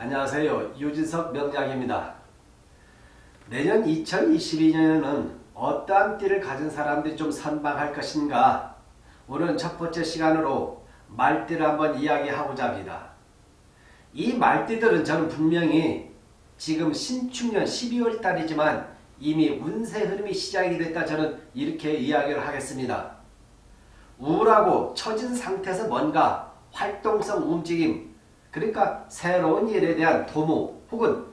안녕하세요. 유진석 명장입니다. 내년 2022년에는 어떠한 띠를 가진 사람들이 좀 선방할 것인가 오늘 첫 번째 시간으로 말띠를 한번 이야기하고자 합니다. 이 말띠들은 저는 분명히 지금 신축년 12월 달이지만 이미 운세 흐름이 시작이 됐다 저는 이렇게 이야기를 하겠습니다. 우울하고 처진 상태에서 뭔가 활동성 움직임 그러니까 새로운 일에 대한 도모 혹은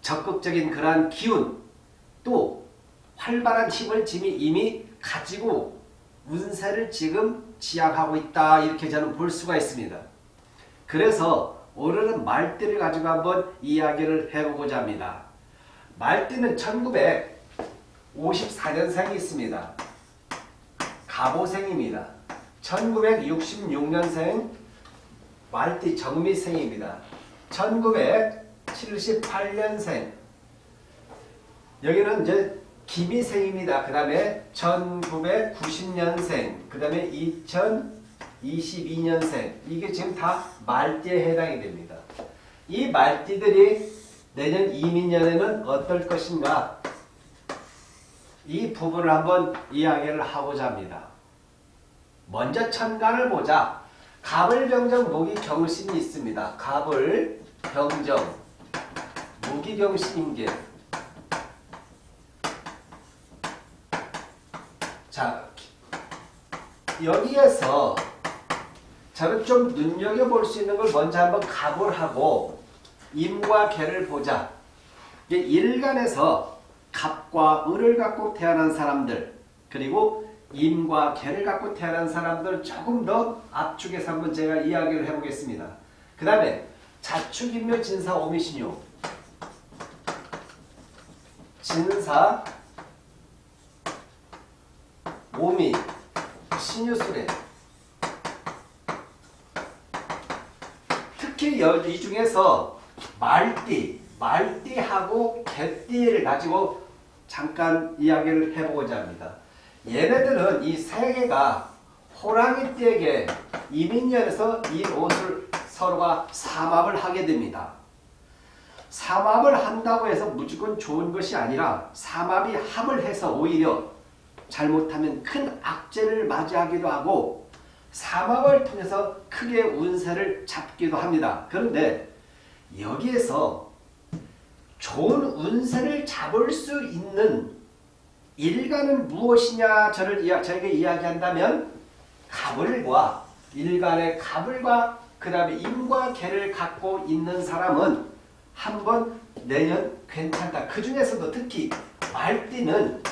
적극적인 그러한 기운 또 활발한 힘을 지금 이미 가지고 운세를 지금 지향하고 있다 이렇게 저는 볼 수가 있습니다. 그래서 오늘은 말띠를 가지고 한번 이야기를 해보고자 합니다. 말띠는 1954년생이 있습니다. 가보생입니다. 1966년생 말띠 정미생입니다. 1978년생 여기는 이제 기미생입니다. 그 다음에 1990년생 그 다음에 2022년생 이게 지금 다 말띠에 해당이 됩니다. 이 말띠들이 내년 이민년에는 어떨 것인가 이 부분을 한번 이야기를 하고자 합니다. 먼저 천간을 보자. 갑을 병정 무기 경신이 있습니다. 갑을 병정 무기 경신인 게 자, 여기에서 저는 좀 눈여겨볼 수 있는 걸 먼저 한번 갑을 하고 임과 개를 보자. 일간에서 갑과 을을 갖고 태어난 사람들 그리고 임과 개를 갖고 태어난 사람들 조금 더 압축해서 한번 제가 이야기를 해보겠습니다. 그 다음에 자축인묘 진사 오미신요 진사 오미 신유술에 특히 이 중에서 말띠, 말띠하고 개띠를 가지고 잠깐 이야기를 해보고자 합니다. 얘네들은 이 세 개가 호랑이띠에게 이민년에서 이 옷을 서로가 삼합을 하게 됩니다. 삼합을 한다고 해서 무조건 좋은 것이 아니라 삼합이 합을 해서 오히려 잘못하면 큰 악재를 맞이하기도 하고 삼합을 통해서 크게 운세를 잡기도 합니다. 그런데 여기에서 좋은 운세를 잡을 수 있는 일간은 무엇이냐 저를 이야, 저에게 이야기한다면 갑을과 일간의 갑을과 그 다음에 임과 개를 갖고 있는 사람은 한번 내년 괜찮다. 그 중에서도 특히 말띠는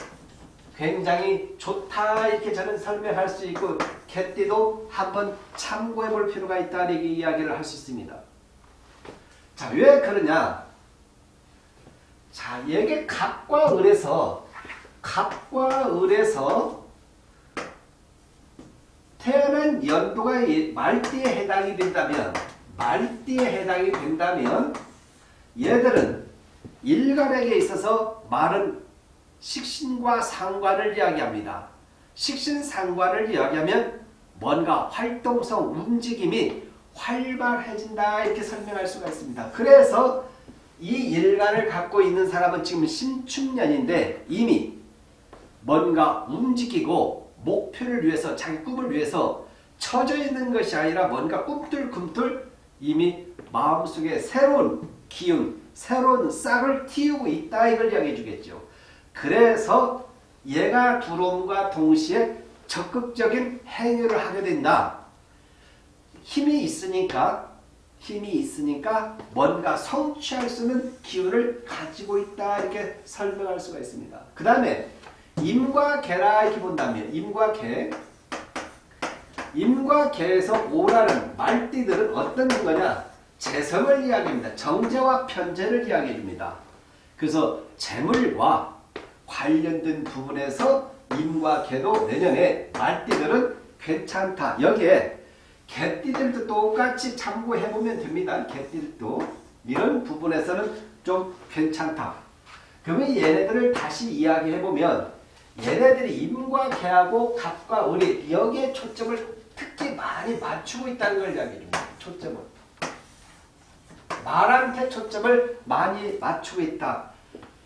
굉장히 좋다 이렇게 저는 설명할 수 있고 개띠도 한번 참고해 볼 필요가 있다 이렇게 이야기를 할 수 있습니다. 자, 왜 그러냐? 자, 여기 갑과 을에서 갑과 을에서 태어난 연도가 말띠에 해당이 된다면 말띠에 해당이 된다면 얘들은 일간에게 있어서 말은 식신과 상관을 이야기합니다. 식신상관을 이야기하면 뭔가 활동성 움직임이 활발해진다 이렇게 설명할 수가 있습니다. 그래서 이 일간을 갖고 있는 사람은 지금 신축년인데 이미 뭔가 움직이고 목표를 위해서 자기 꿈을 위해서 처져 있는 것이 아니라 뭔가 꿈틀꿈틀 이미 마음속에 새로운 기운, 새로운 싹을 틔우고 있다 이걸 이야기해 주겠죠. 그래서 얘가 들어옴과 동시에 적극적인 행위를 하게 된다. 힘이 있으니까 힘이 있으니까 뭔가 성취할 수 있는 기운을 가지고 있다 이렇게 설명할 수가 있습니다. 그 다음에 임과 개라 이렇게 본다면 임과 개 임과 개에서 오라는 말띠들은 어떤 거냐 재성을 이야기합니다. 정제와 편제를 이야기해 줍니다. 그래서 재물과 관련된 부분에서 임과 개도 내년에 말띠들은 괜찮다. 여기에 개띠들도 똑같이 참고해보면 됩니다. 개띠들도 이런 부분에서는 좀 괜찮다. 그러면 얘네들을 다시 이야기해보면 얘네들이 임과 개하고 갑과 을이 여기에 초점을 특히 많이 맞추고 있다는 걸 이야기해줍니다. 초점을. 말한테 초점을 많이 맞추고 있다.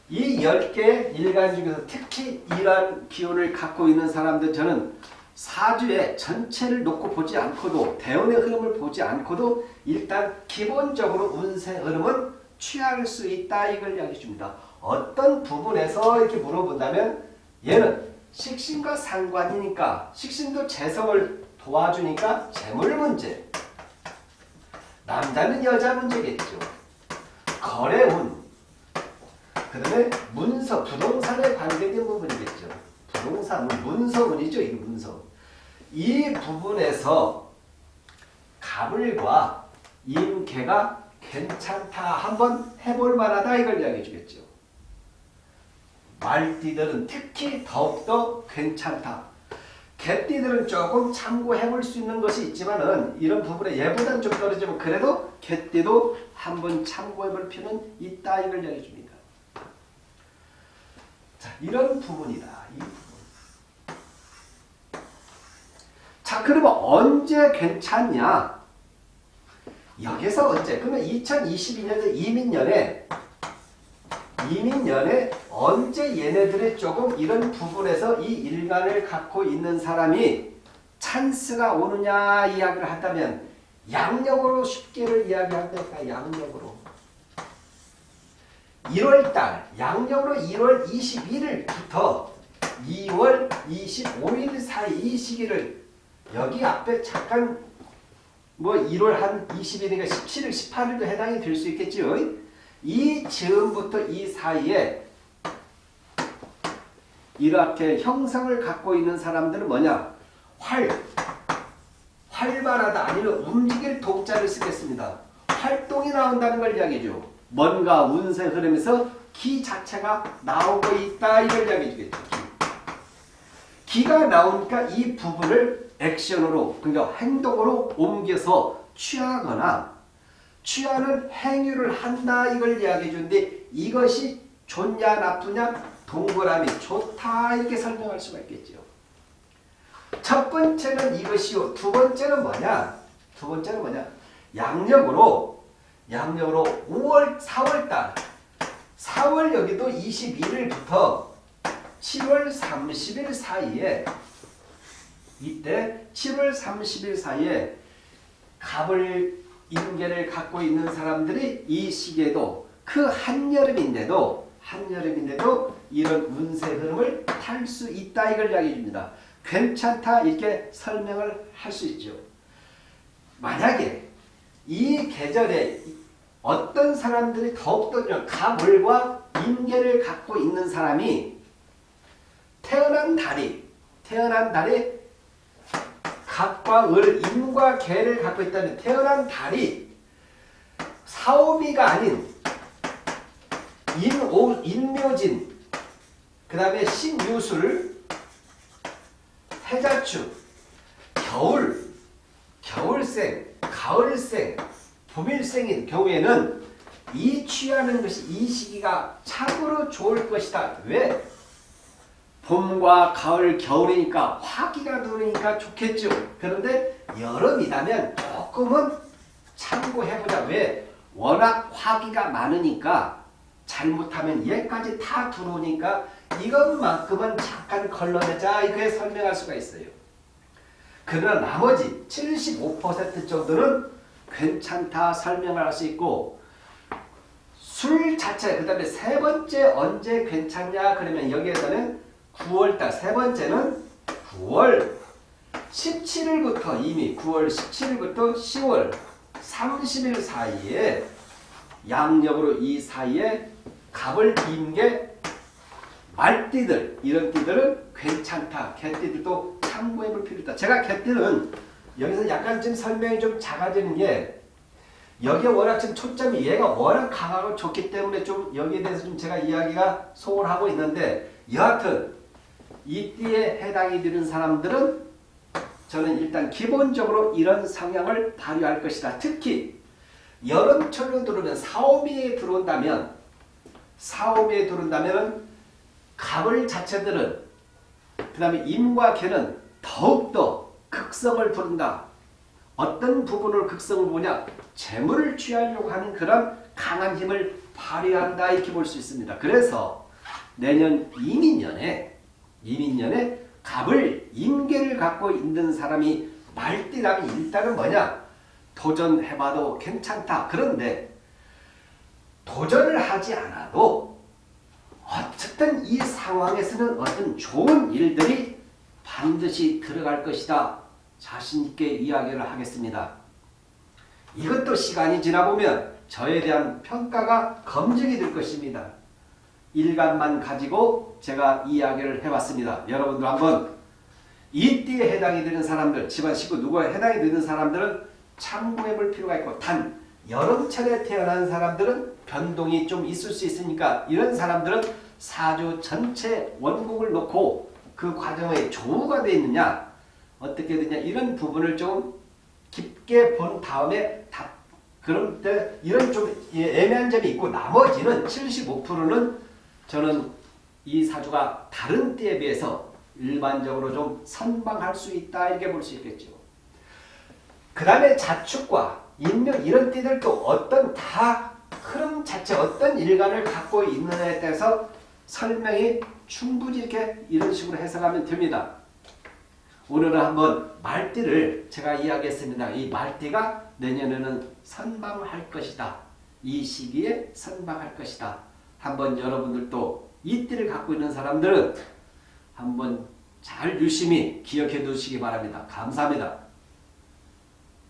이 10개의 일간 중에서 특히 이러한 기운을 갖고 있는 사람들 저는 사주의 전체를 놓고 보지 않고도 대운의 흐름을 보지 않고도 일단 기본적으로 운세 흐름은 취할 수 있다 이걸 이야기해 줍니다. 어떤 부분에서 이렇게 물어본다면 얘는 식신과 상관이니까 식신도 재성을 도와주니까 재물 문제 남자는 여자 문제겠죠. 거래운 그 다음에 문서 부동산에 관계된 부분이겠죠. 부동산 문서운이죠. 이 문서 이 부분에서 가물과 임계가 괜찮다 한번 해볼 만하다 이걸 이야기해 주겠죠. 말띠들은 특히 더욱더 괜찮다. 개띠들은 조금 참고해 볼 수 있는 것이 있지만 은 이런 부분에 얘보다는 좀 떨어지면 그래도 개띠도 한번 참고해 볼 필요는 있다 이걸 이야기해 줍니다. 자 이런 부분이다. 이 부분. 자 그러면 언제 괜찮냐? 여기서 언제? 그러면 2022년에 이민년에 이민년에 언제 얘네들이 조금 이런 부분에서 이 일간을 갖고 있는 사람이 찬스가 오느냐 이야기를 한다면 양력으로 쉽게를 이야기한다니까 양력으로 1월달 양력으로 1월 21일부터 2월 25일 사이 이 시기를 여기 앞에 잠깐 뭐 1월 한 20일이니까 17일 18일도 해당이 될 수 있겠지요. 이 즈음부터 이 사이에 이렇게 형성을 갖고 있는 사람들은 뭐냐? 활, 활발하다 아니면 움직일 동자를 쓰겠습니다. 활동이 나온다는 걸 이야기죠. 뭔가 운세 흐름에서 기 자체가 나오고 있다 이걸 이야기해 주겠죠. 기. 가 나오니까 이 부분을 액션으로 그러니까 행동으로 옮겨서 취하거나 취하는 행위를 한다 이걸 이야기해 주는데 이것이 좋냐 나쁘냐 동그라미 좋다 이렇게 설명할 수가 있겠죠. 첫 번째는 이것이요. 두 번째는 뭐냐? 두 번째는 뭐냐? 양력으로 양력으로 5월 4월달 4월 여기도 21일부터 7월 30일 사이에 이때 7월 30일 사이에 갑을 인계를 갖고 있는 사람들이 이 시기에도 그 한여름인데도 한여름인데도 이런 운세 흐름을 탈 수 있다 이걸 이야기해 줍니다. 괜찮다 이렇게 설명을 할 수 있죠. 만약에 이 계절에 어떤 사람들이 더욱더 가물과 인계를 갖고 있는 사람이 태어난 달이 태어난 달이 갑과 을, 임과 개를 갖고 있다면 태어난 달이 사오미가 아닌 인오, 인묘진 그 다음에 신유술 해자축 겨울 겨울생 가을생 봄일생인 경우에는 이 취하는 것이 이 시기가 참으로 좋을 것이다. 왜? 봄과 가을, 겨울이니까 화기가 도니까 좋겠죠. 그런데 여름이라면 조금은 참고해보자. 왜? 워낙 화기가 많으니까 잘못하면 얘까지 다 들어오니까 이것만큼은 잠깐 걸러내자 이렇게 설명할 수가 있어요. 그러나 나머지 75% 정도는 괜찮다 설명을 할수 있고 술 자체 그 다음에 세 번째 언제 괜찮냐 그러면 여기에서는 9월달 세 번째는 9월 17일부터 이미 9월 17일부터 10월 30일 사이에 양력으로 이 사이에 갑을 임게 말띠들 이런 띠들은 괜찮다. 개띠들도 참고해 볼 필요 있다. 제가 개띠는 여기서 약간 좀 설명이 좀 작아지는 게 여기에 워낙 지금 초점이 얘가 워낙 강하고 좋기 때문에 좀 여기에 대해서 좀 제가 이야기가 소홀하고 있는데 여하튼 이 띠에 해당이 되는 사람들은 저는 일단 기본적으로 이런 성향을 발휘할 것이다. 특히 여름철로 들어오면 사오미에 들어온다면 사오미에 들어온다면 갑을 자체들은 그 다음에 임과 개는 더욱더 극성을 부른다. 어떤 부분을 극성을 보냐 재물을 취하려고 하는 그런 강한 힘을 발휘한다 이렇게 볼 수 있습니다. 그래서 내년 이민년에 이민년에 갑을 임계를 갖고 있는 사람이 말띠라면 일단은 뭐냐 도전해봐도 괜찮다. 그런데 도전을 하지 않아도 어쨌든 이 상황에서는 어떤 좋은 일들이 반드시 들어갈 것이다. 자신있게 이야기를 하겠습니다. 이것도 시간이 지나보면 저에 대한 평가가 검증이 될 것입니다. 일간만 가지고 제가 이야기를 해봤습니다. 여러분들 한번 이띠에 해당이 되는 사람들, 집안 식구 누구에 해당이 되는 사람들은 참고해 볼 필요가 있고 단 여름철에 태어난 사람들은 변동이 좀 있을 수 있으니까 이런 사람들은 사주 전체 원국을 놓고 그 과정에 조우가 되어 있느냐 어떻게 되냐 이런 부분을 좀 깊게 본 다음에 답 그런 때 이런 좀 애매한 점이 있고 나머지는 75%는 저는 이 사주가 다른 때에 비해서 일반적으로 좀 선방할 수 있다 이렇게 볼 수 있겠죠. 그 다음에 자축과 인명 이런 띠들도 어떤 다 흐름 자체 어떤 일관을 갖고 있느냐에 대해서 설명이 충분히 이렇게 이런 식으로 해석하면 됩니다. 오늘은 한번 말띠를 제가 이야기했습니다. 이 말띠가 내년에는 선방할 것이다. 이 시기에 선방할 것이다. 한번 여러분들도 이 띠를 갖고 있는 사람들은 한번 잘 유심히 기억해 두시기 바랍니다. 감사합니다.